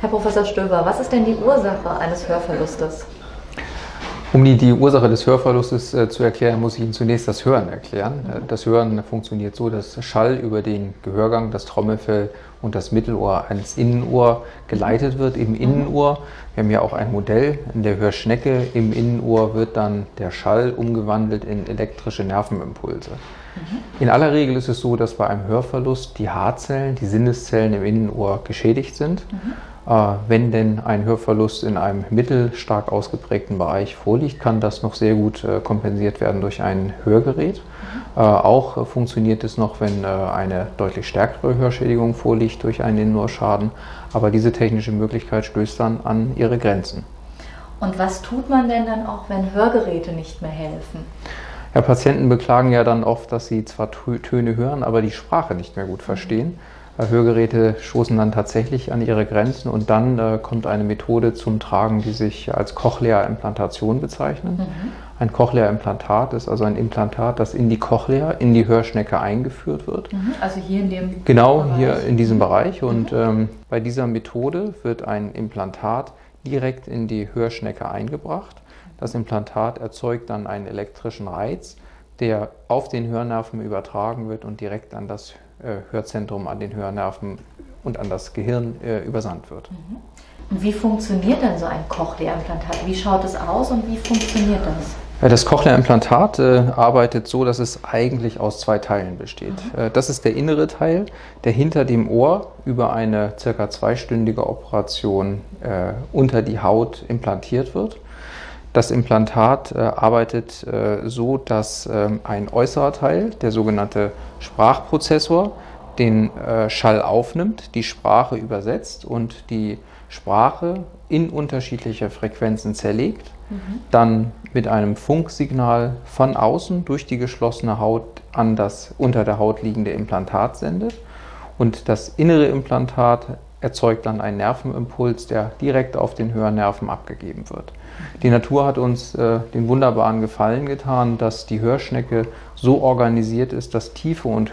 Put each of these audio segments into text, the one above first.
Herr Professor Stöber, was ist denn die Ursache eines Hörverlustes? Um die, die Ursache des Hörverlustes äh, zu erklären, muss ich Ihnen zunächst das Hören erklären. Äh, das Hören funktioniert so, dass Schall über den Gehörgang, das Trommelfell und das Mittelohr ans Innenohr geleitet wird, im Innenohr. Wir haben ja auch ein Modell in der Hörschnecke. Im Innenohr wird dann der Schall umgewandelt in elektrische Nervenimpulse. Mhm. In aller Regel ist es so, dass bei einem Hörverlust die Haarzellen, die Sinneszellen im Innenohr geschädigt sind. Mhm. Äh, wenn denn ein Hörverlust in einem mittelstark ausgeprägten Bereich vorliegt, kann das noch sehr gut äh, kompensiert werden durch ein Hörgerät. Mhm. Auch funktioniert es noch, wenn eine deutlich stärkere Hörschädigung vorliegt durch einen Innenohrschaden. Aber diese technische Möglichkeit stößt dann an ihre Grenzen. Und was tut man denn dann auch, wenn Hörgeräte nicht mehr helfen? Ja, Patienten beklagen ja dann oft, dass sie zwar Töne hören, aber die Sprache nicht mehr gut verstehen. Hörgeräte stoßen dann tatsächlich an ihre Grenzen und dann äh, kommt eine Methode zum Tragen, die sich als Cochlea-Implantation bezeichnet. Mhm. Ein Cochlea-Implantat ist also ein Implantat, das in die Cochlea, in die Hörschnecke eingeführt wird. Mhm. Also hier in dem Genau, Bereich. hier in diesem Bereich. Und mhm. ähm, bei dieser Methode wird ein Implantat direkt in die Hörschnecke eingebracht. Das Implantat erzeugt dann einen elektrischen Reiz, der auf den Hörnerven übertragen wird und direkt an das äh, Hörzentrum, an den Hörnerven und an das Gehirn äh, übersandt wird. Mhm. Und wie funktioniert denn so ein Cochlea-Implantat? Wie schaut es aus und wie funktioniert das? Das Cochlea-Implantat äh, arbeitet so, dass es eigentlich aus zwei Teilen besteht. Mhm. Äh, das ist der innere Teil, der hinter dem Ohr über eine circa zweistündige Operation äh, unter die Haut implantiert wird. Das Implantat äh, arbeitet äh, so, dass äh, ein äußerer Teil, der sogenannte Sprachprozessor, den äh, Schall aufnimmt, die Sprache übersetzt und die Sprache in unterschiedliche Frequenzen zerlegt, mhm. dann mit einem Funksignal von außen durch die geschlossene Haut an das unter der Haut liegende Implantat sendet und das innere Implantat erzeugt dann einen Nervenimpuls, der direkt auf den Hörnerven abgegeben wird. Die Natur hat uns äh, den wunderbaren Gefallen getan, dass die Hörschnecke so organisiert ist, dass tiefe und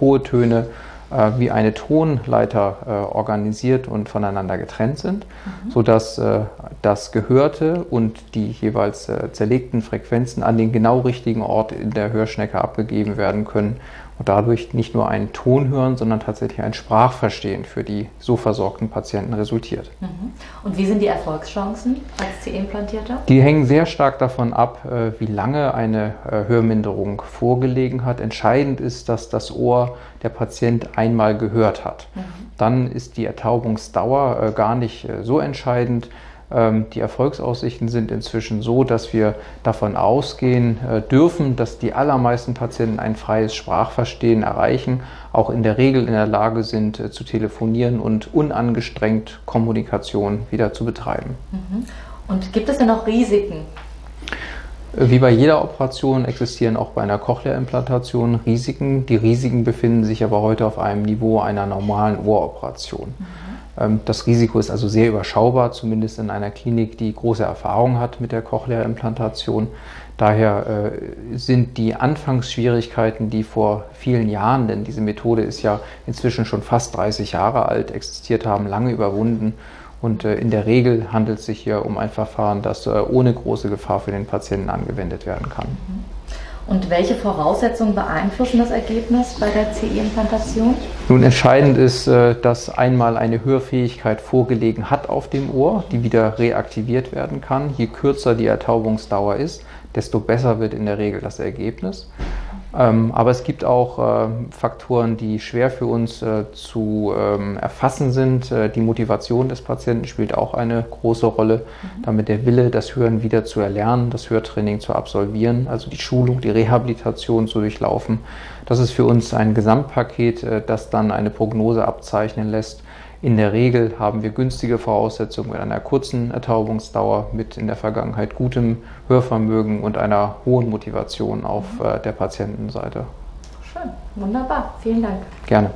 hohe Töne äh, wie eine Tonleiter äh, organisiert und voneinander getrennt sind, mhm. sodass äh, das Gehörte und die jeweils äh, zerlegten Frequenzen an den genau richtigen Ort in der Hörschnecke abgegeben werden können und dadurch nicht nur einen Ton hören, sondern tatsächlich ein Sprachverstehen für die so versorgten Patienten resultiert. Mhm. Und wie sind die Erfolgschancen als CE-Implantierter? Die hängen sehr stark davon ab, äh, wie lange eine äh, Hörminderung vorgelegen hat. Entscheidend ist, dass das Ohr der Patient einmal gehört hat. Mhm. Dann ist die Ertaubungsdauer äh, gar nicht so entscheidend. Ähm, die Erfolgsaussichten sind inzwischen so, dass wir davon ausgehen äh, dürfen, dass die allermeisten Patienten ein freies Sprachverstehen erreichen, auch in der Regel in der Lage sind äh, zu telefonieren und unangestrengt Kommunikation wieder zu betreiben. Mhm. Und gibt es denn auch Risiken? Äh, wie bei jeder Operation existieren auch bei einer Cochlea-Implantation Risiken. Die Risiken befinden sich aber heute auf einem Niveau einer normalen Ohroperation. Mhm. Ähm, das Risiko ist also sehr überschaubar, zumindest in einer Klinik, die große Erfahrung hat mit der Cochlea-Implantation. Daher äh, sind die Anfangsschwierigkeiten, die vor vielen Jahren, denn diese Methode ist ja inzwischen schon fast 30 Jahre alt, existiert haben, lange überwunden. Und äh, in der Regel handelt es sich hier um ein Verfahren, das äh, ohne große Gefahr für den Patienten angewendet werden kann. Und welche Voraussetzungen beeinflussen das Ergebnis bei der CE-Implantation? Nun, entscheidend ist, äh, dass einmal eine Hörfähigkeit vorgelegen hat auf dem Ohr, die wieder reaktiviert werden kann. Je kürzer die Ertaubungsdauer ist, desto besser wird in der Regel das Ergebnis. Ähm, aber es gibt auch äh, Faktoren, die schwer für uns äh, zu ähm, erfassen sind. Äh, die Motivation des Patienten spielt auch eine große Rolle, mhm. damit der Wille, das Hören wieder zu erlernen, das Hörtraining zu absolvieren, also die Schulung, die Rehabilitation zu durchlaufen. Das ist für uns ein Gesamtpaket, das dann eine Prognose abzeichnen lässt, in der Regel haben wir günstige Voraussetzungen mit einer kurzen Ertaubungsdauer, mit in der Vergangenheit gutem Hörvermögen und einer hohen Motivation auf äh, der Patientenseite. Schön, wunderbar. Vielen Dank. Gerne.